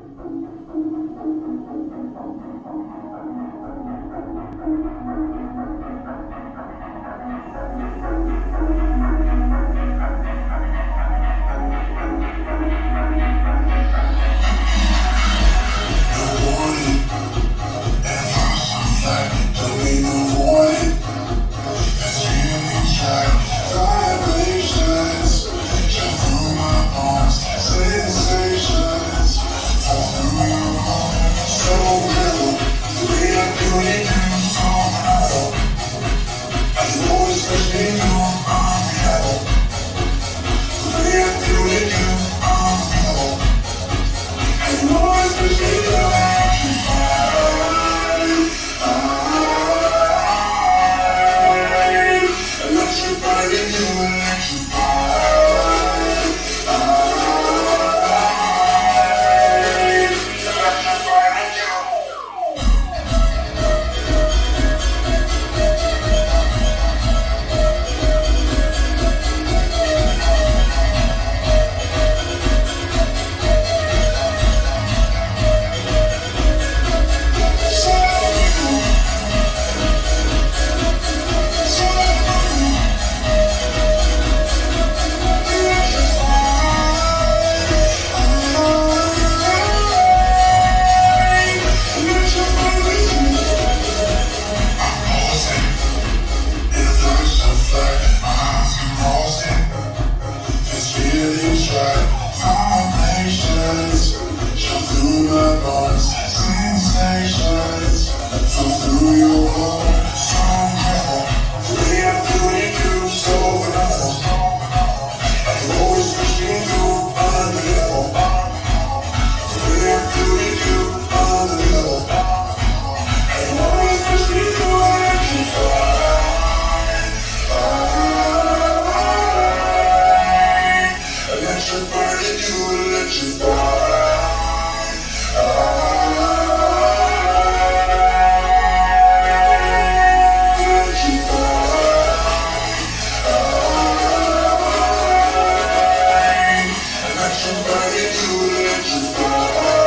Thank you. Аллилуйя, чистота.